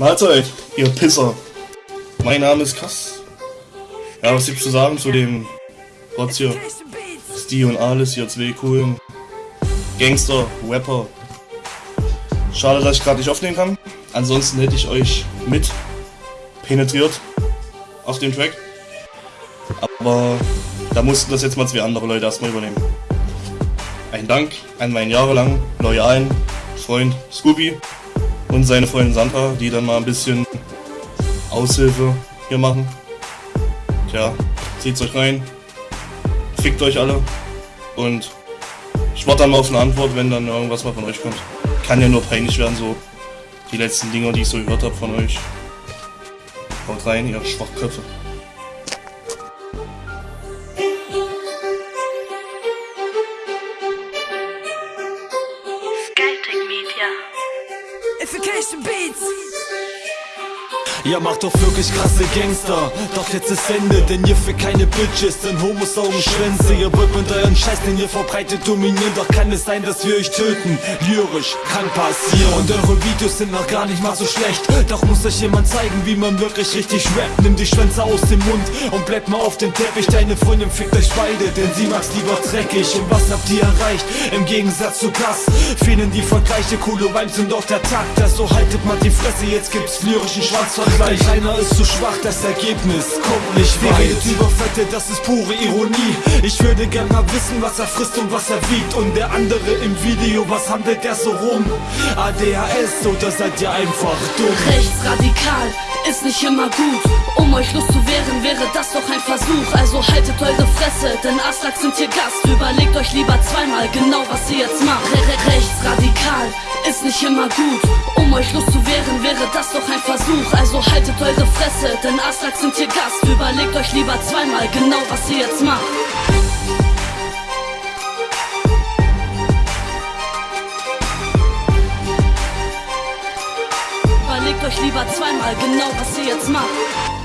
Mahlzeit, ihr Pisser. Mein Name ist Kass. Ja, was gibt's zu sagen zu dem Rotz hier? Steve und Alice, hier zwei coolen Gangster, Rapper. Schade, dass ich gerade nicht aufnehmen kann. Ansonsten hätte ich euch mit penetriert auf dem Track. Aber da mussten das jetzt mal zwei andere Leute erstmal übernehmen. Ein Dank an meinen jahrelang loyalen Freund Scooby und seine Freundin Sandra, die dann mal ein bisschen Aushilfe hier machen. Tja, zieht's euch rein, fickt euch alle und ich warte dann mal auf eine Antwort, wenn dann irgendwas mal von euch kommt. Kann ja nur peinlich werden, so die letzten Dinger, die ich so gehört habe von euch. Haut rein, ihr Schwachköpfe. Skytech Media. Amplification beats. Ihr macht doch wirklich krasse Gangster. Doch jetzt ist Ende, denn ihr für keine Bitches Denn Homos saugen Schwänze. Ihr wollt mit euren Scheiß, den ihr verbreitet dominieren. Doch kann es sein, dass wir euch töten. Lyrisch kann passieren. Und eure Videos sind noch gar nicht mal so schlecht. Doch muss euch jemand zeigen, wie man wirklich richtig rappt. Nimm die Schwänze aus dem Mund und bleibt mal auf den Teppich. Deine Freundin fickt euch beide, denn sie mag's lieber dreckig. Und was habt ihr erreicht? Im Gegensatz zu Kass Fehlen die Vergleiche, coole Vibes und auch der Takt. Also haltet mal die Fresse, jetzt gibt's lyrischen Schwanzvergleich Einer ist zu schwach, das Ergebnis kommt nicht weit redet über Fette, das ist pure Ironie Ich würde gern mal wissen, was er frisst und was er wiegt Und der andere im Video, was handelt der so rum? ADHS oder seid ihr einfach dumm? Rechtsradikal ist nicht immer gut. Um euch loszuwehren, wäre das doch ein Versuch. Also haltet eure Fresse, denn Aslak sind hier Gast. Überlegt euch lieber zweimal genau, was ihr jetzt macht. -re Rechtsradikal ist nicht immer gut. Um euch loszuwehren, wäre das doch ein Versuch. Also haltet eure Fresse, denn Aslak sind hier Gast. Überlegt euch lieber zweimal genau, was ihr jetzt macht. Überlegt euch lieber zweimal genau, was ihr jetzt macht.